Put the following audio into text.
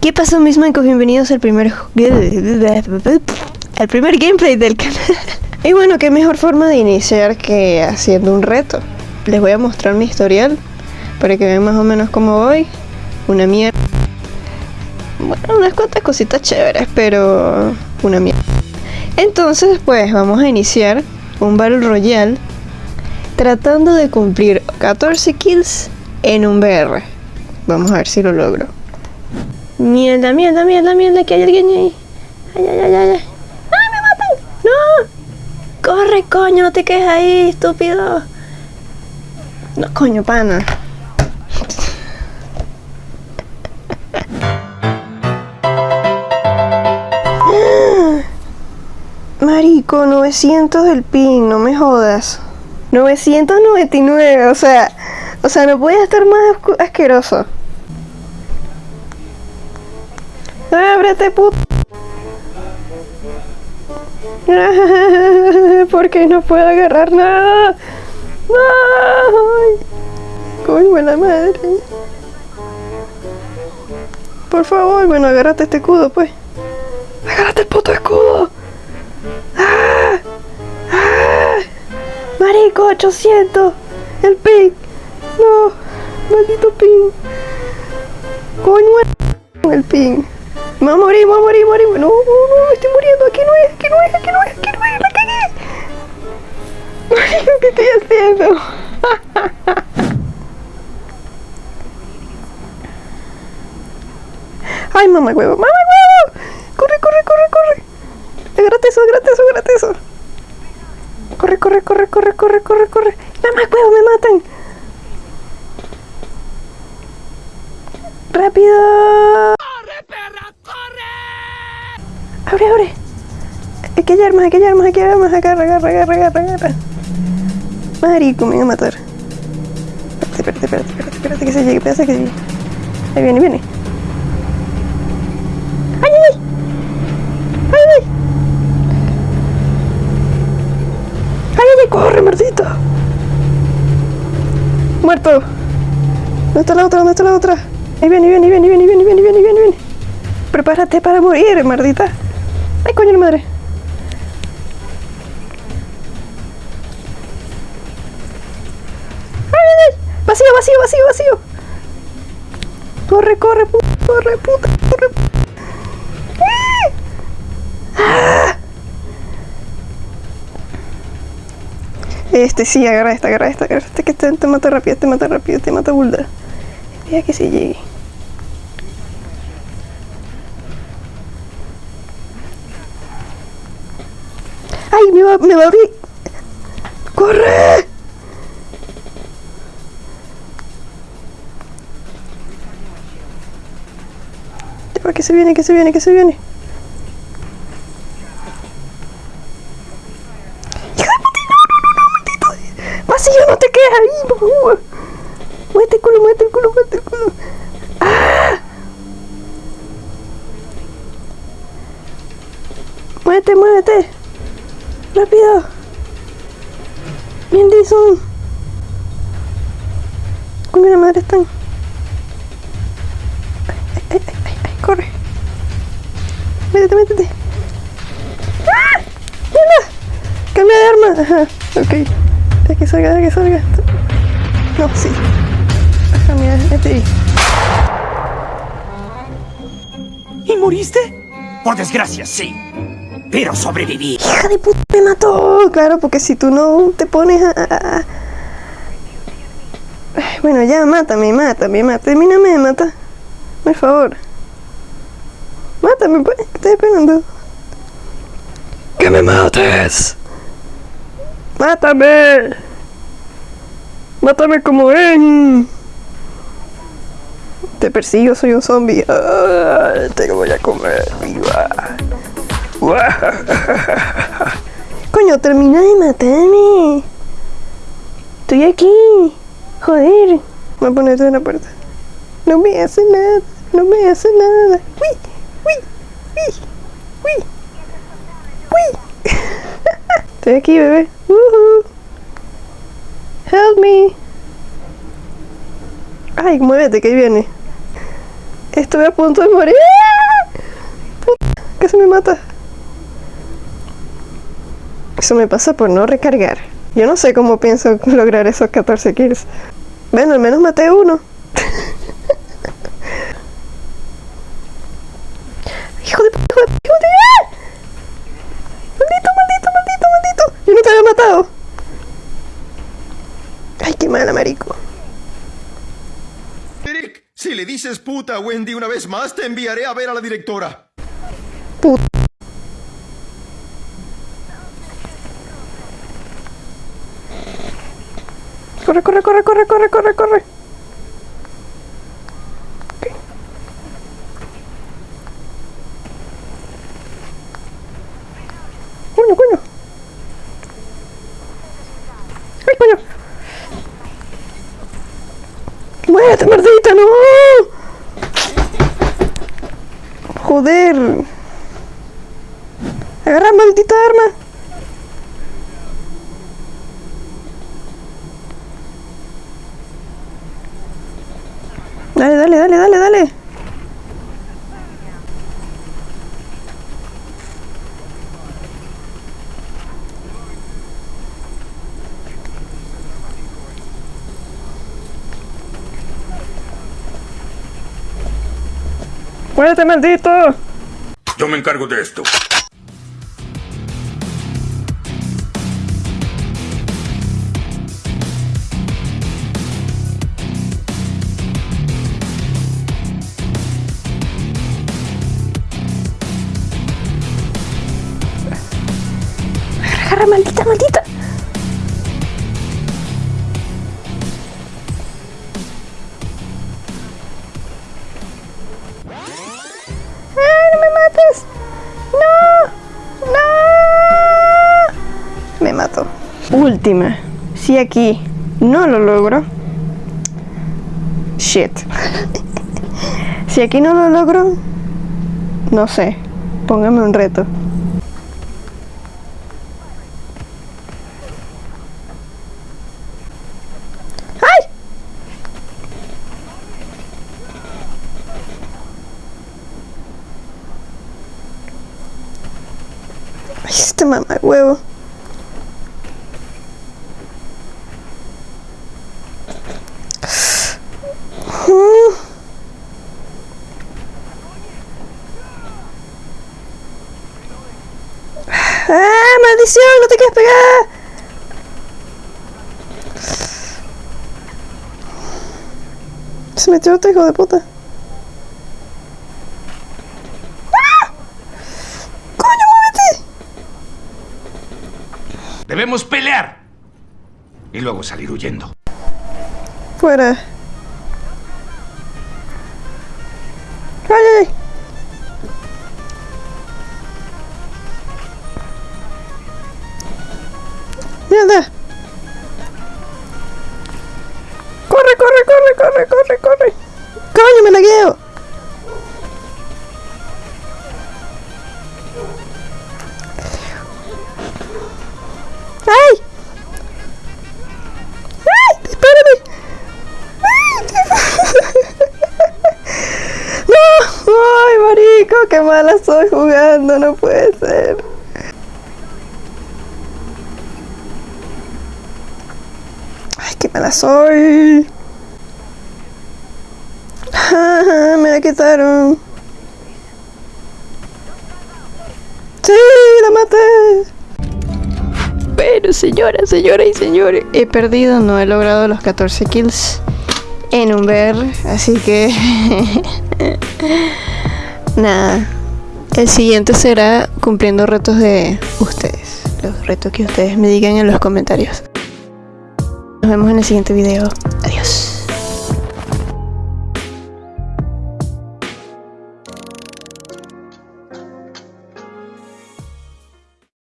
¿Qué pasó mis mancos? Bienvenidos al primer... al primer gameplay del canal. y bueno, qué mejor forma de iniciar que haciendo un reto. Les voy a mostrar mi historial para que vean más o menos cómo voy. Una mierda. Bueno, unas cuantas cositas chéveres, pero una mierda. Entonces, pues vamos a iniciar un Battle Royale tratando de cumplir 14 kills en un BR. Vamos a ver si lo logro. Mierda, mierda, mierda, mierda, que hay alguien ahí. Ay, ay, ay, ay. ¡Ay, me matan! ¡No! ¡Corre, coño! No te quedes ahí, estúpido. No, coño, pana. Marico, 900 del pin, no me jodas. 999, o sea, o sea, no podía estar más asqueroso. ¡Ábrete, puto! Porque no puedo agarrar nada. ¡Ay! ¡Coño la madre! Por favor, bueno, agárrate este escudo, pues. ¡Agárrate el puto escudo! ¡Ah! ¡Ah! ¡Marico, 800! ¡El ping! ¡No! ¡Maldito ping! ¡Coño! El ping. Me voy a morir, me voy a morir, morir. No, no, no, estoy muriendo. Aquí no es, aquí no es, aquí no es, aquí no es. La cagué. ¿Qué estoy haciendo? Ay, mamá huevo, mamá huevo. Corre, corre, corre, corre. Agárrate eso, agárrate eso, agárrate eso. Corre, corre, corre, corre, corre, corre, corre. Mamá huevo, me matan. Rápido. Abre, abre. Aquí hay armas, aquí hay armas, aquí hay armas. Agarra, agarra, agarra, agarra, agarra. Marico, me van a matar. Espérate, espérate, espérate, espérate, espérate que se llegue, espérate que se llegue. Ahí viene, viene. ¡Ay, ay, ay! ¡Ay, ay! ¡Ay, ay! ¡Corre, muertito! ¡Muerto! ¿Dónde está la otra? ¿Dónde está la otra? Ahí viene, ahí viene, ahí viene, ahí viene, ahí viene, ahí viene, ahí viene. Prepárate para morir, mardita. ¡Ay, coño la madre! ¡Ay, ay, ay! ¡Vacío, vacío, vacío, vacío! ¡Corre, corre, puta, corre, puta, corre! ¡Ah! Este sí, agarra esta, agarra esta, agarra esta, que te, te mata rápido, te mata rápido, te mata bulda. Mira que se llegue. Me va a abrir! ¡Corre! Que se viene, que se viene, que se viene. ¡Hija de puta! ¡No, no, no, no! ¡Maldito! ¡Vacío, no te quedes ahí, por favor! ¡Muévete el culo, muévete el culo, muévete el culo! ¡Ah! ¡Muévete, muévete! ¡Rápido! ¡Bien, Dison! Con la madre están. Ay, ay, ay, ay, corre. Métete, métete. ¡Ah! ¡Cambia de arma! Ajá, ok. Deja que salga, deja que salga. No, sí. Ajá, mira, este ahí. ¿Y moriste? Por desgracia, sí. Pero sobreviví. ¡Hija de puta! ¡Me mató! Claro, porque si tú no te pones a... a- a- Ay, Bueno, ya, mátame, mátame, mátame. Termíname de matar. Por favor. Mátame, pues. ¿Qué estás esperando? ¡Que me mates! ¡Mátame! ¡Mátame como ven! Te persigo, soy un zombie. Ah, te voy a comer viva. Coño, termina de matarme. Estoy aquí. Joder. Voy a ponerte en la puerta. No me hace nada. No me hace nada. Uy, uy, uy, uy, uy. Estoy aquí, bebé. Help me. Ay, muévete, que ahí viene. Estuve a punto de morir. Puta, casi me mata. Eso me pasa por no recargar. Yo no sé cómo pienso lograr esos 14 kills. Bueno, al menos maté uno. hijo de puta, hijo de puta, hijo de Maldito, maldito, maldito, maldito. Yo no te había matado. Ay, qué mala, marico. Eric, si le dices puta a Wendy una vez más, te enviaré a ver a la directora. Corre, corre, corre, corre, corre, corre, corre. Coño, coño. ¡Ay, coño! ¡Muérete, maldita, no! Joder. Agarra maldita arma. Dale, dale, dale, dale. ¡Muérete, maldito! Yo me encargo de esto. Última. Si aquí no lo logro. Shit. si aquí no lo logro. No sé. Póngame un reto. Este mamá huevo. Mm. ¡Ah, maldición! ¡No te quieres pegar! Se metió otro hijo de puta. ¡Ah! ¡Coño, muévete! Debemos pelear. Y luego salir huyendo. Fuera. ¡Ay, ay, ay! Corre, corre, corre! ¡Coño, me lagueo! ¡Ay! ¡Ay! ¡Espérame! ¡No! ¡Ay, marico! ¡Qué mala soy jugando! No puede ser. ¡Ay, qué mala soy! Ah, Me la quitaron. ¡Sí! ¡La maté! Bueno, señoras, señoras y señores, he perdido, no he logrado los 14 kills en un ver, así que nada. El siguiente será cumpliendo retos de ustedes, los retos que ustedes me digan en los comentarios. Nos vemos en el siguiente video.